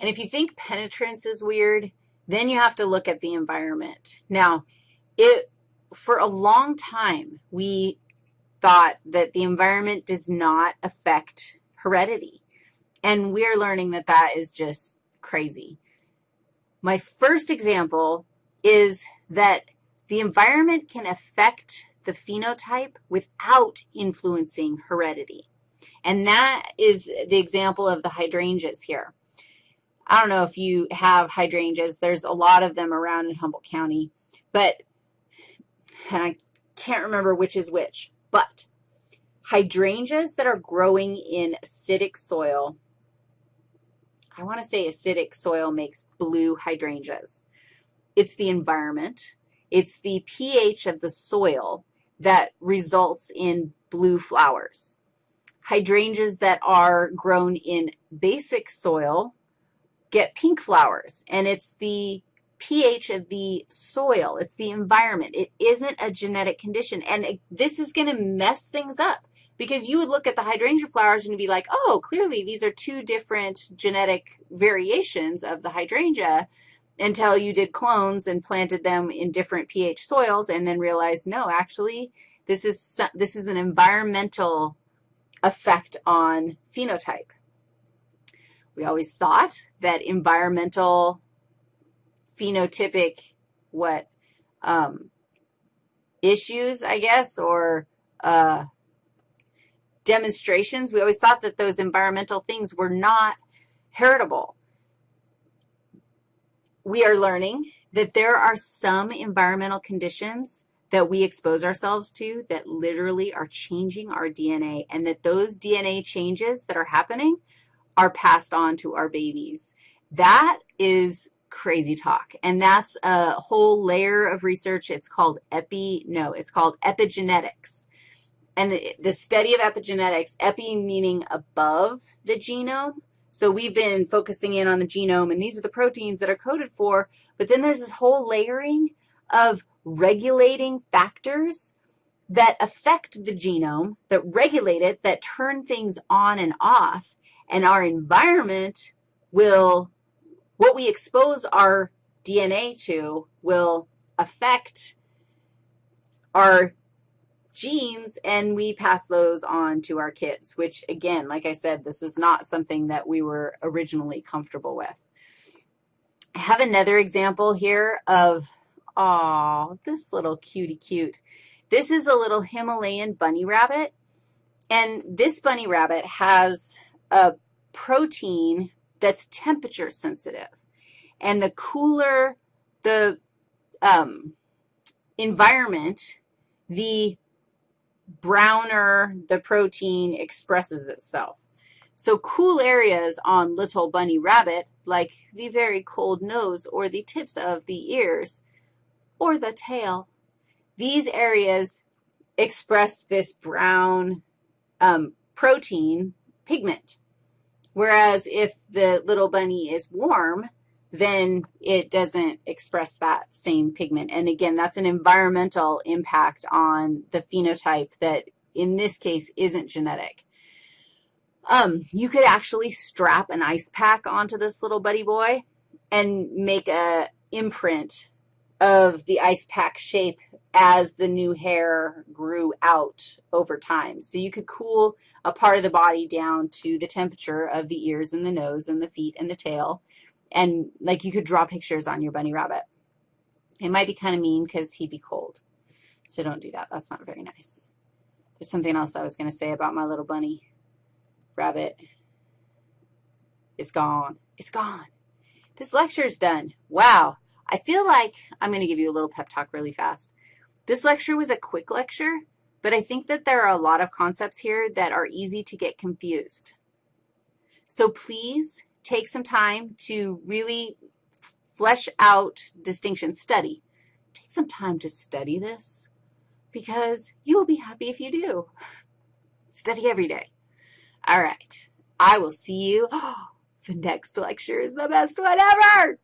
And if you think penetrance is weird, then you have to look at the environment. Now, it, for a long time, we thought that the environment does not affect heredity. And we're learning that that is just crazy. My first example is that the environment can affect the phenotype without influencing heredity. And that is the example of the hydrangeas here. I don't know if you have hydrangeas. There's a lot of them around in Humboldt County, but, I can't remember which is which, but hydrangeas that are growing in acidic soil, I want to say acidic soil makes blue hydrangeas. It's the environment. It's the pH of the soil that results in blue flowers. Hydrangeas that are grown in basic soil get pink flowers, and it's the pH of the soil. It's the environment. It isn't a genetic condition, and it, this is going to mess things up because you would look at the hydrangea flowers and be like, oh, clearly these are two different genetic variations of the hydrangea until you did clones and planted them in different pH soils and then realized, no, actually, this is, this is an environmental effect on phenotype. We always thought that environmental phenotypic, what, um, issues, I guess, or uh, demonstrations, we always thought that those environmental things were not heritable. We are learning that there are some environmental conditions that we expose ourselves to that literally are changing our DNA, and that those DNA changes that are happening are passed on to our babies. That is crazy talk, and that's a whole layer of research. It's called epi, no, it's called epigenetics. And the, the study of epigenetics, epi meaning above the genome. So we've been focusing in on the genome, and these are the proteins that are coded for, but then there's this whole layering of regulating factors that affect the genome, that regulate it, that turn things on and off, and our environment will, what we expose our DNA to will affect our genes, and we pass those on to our kids, which, again, like I said, this is not something that we were originally comfortable with. I have another example here of Oh, this little cutie cute. This is a little Himalayan bunny rabbit, and this bunny rabbit has a protein that's temperature sensitive. And the cooler the um, environment, the browner the protein expresses itself. So cool areas on little bunny rabbit, like the very cold nose or the tips of the ears, or the tail. These areas express this brown um, protein pigment, whereas if the little bunny is warm, then it doesn't express that same pigment. And again, that's an environmental impact on the phenotype that in this case isn't genetic. Um, you could actually strap an ice pack onto this little buddy boy and make a imprint of the ice pack shape as the new hair grew out over time. So you could cool a part of the body down to the temperature of the ears and the nose and the feet and the tail, and like you could draw pictures on your bunny rabbit. It might be kind of mean because he'd be cold, so don't do that. That's not very nice. There's something else I was going to say about my little bunny rabbit. It's gone. It's gone. This lecture's done. Wow. I feel like I'm going to give you a little pep talk really fast. This lecture was a quick lecture, but I think that there are a lot of concepts here that are easy to get confused. So please take some time to really flesh out distinction study. Take some time to study this because you will be happy if you do. Study every day. All right. I will see you. Oh, the next lecture is the best one ever.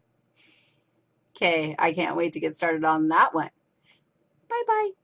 Okay, I can't wait to get started on that one. Bye-bye.